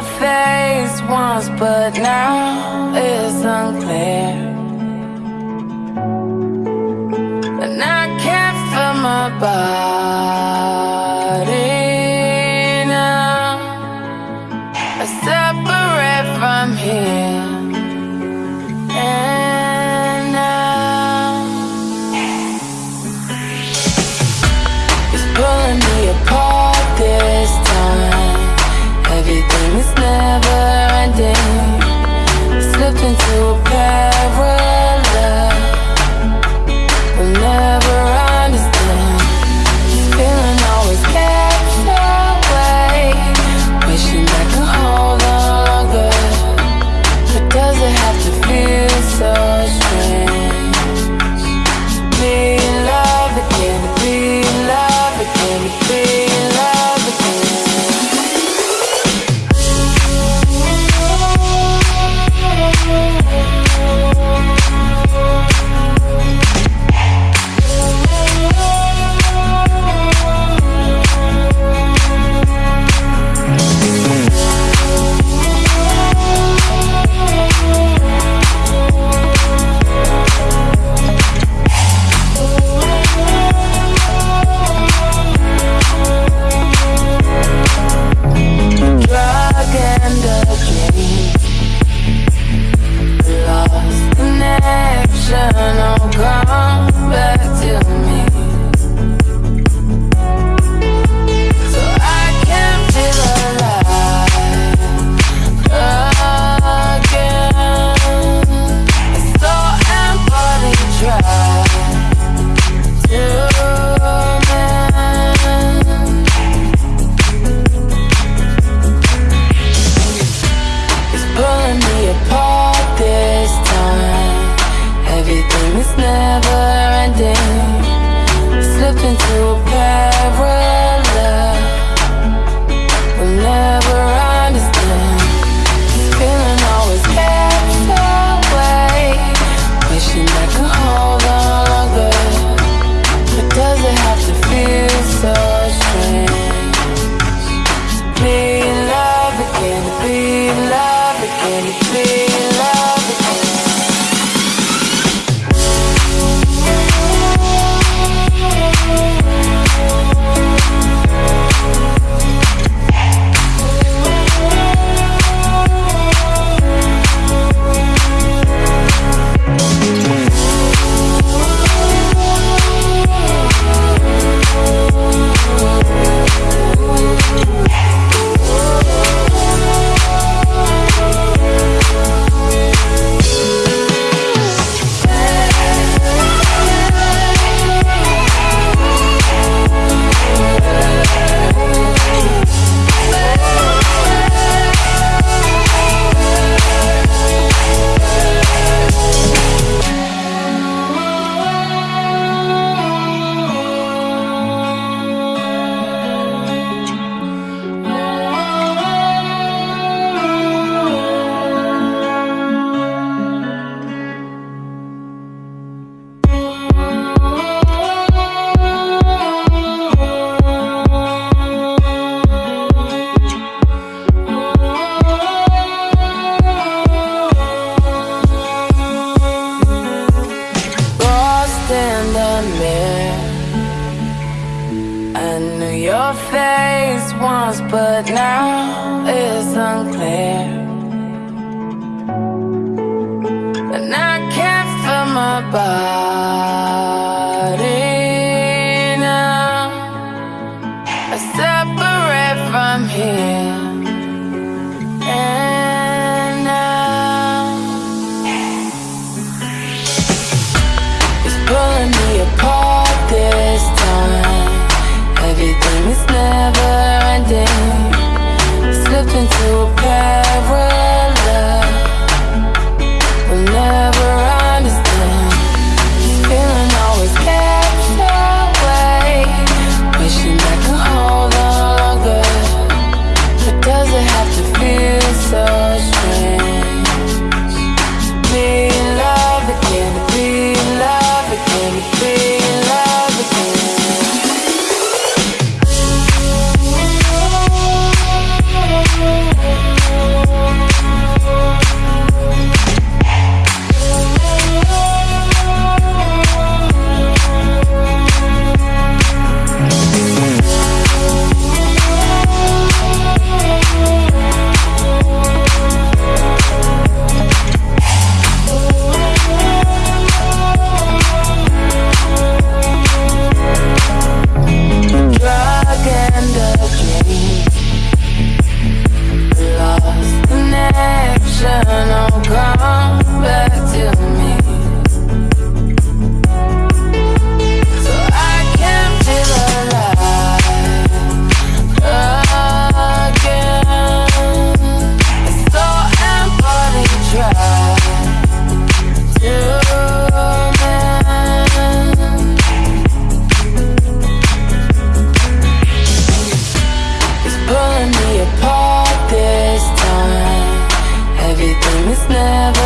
your face once, but now it's unclear. And I can't feel my body away. but now it's unclear. And I can't feel my body never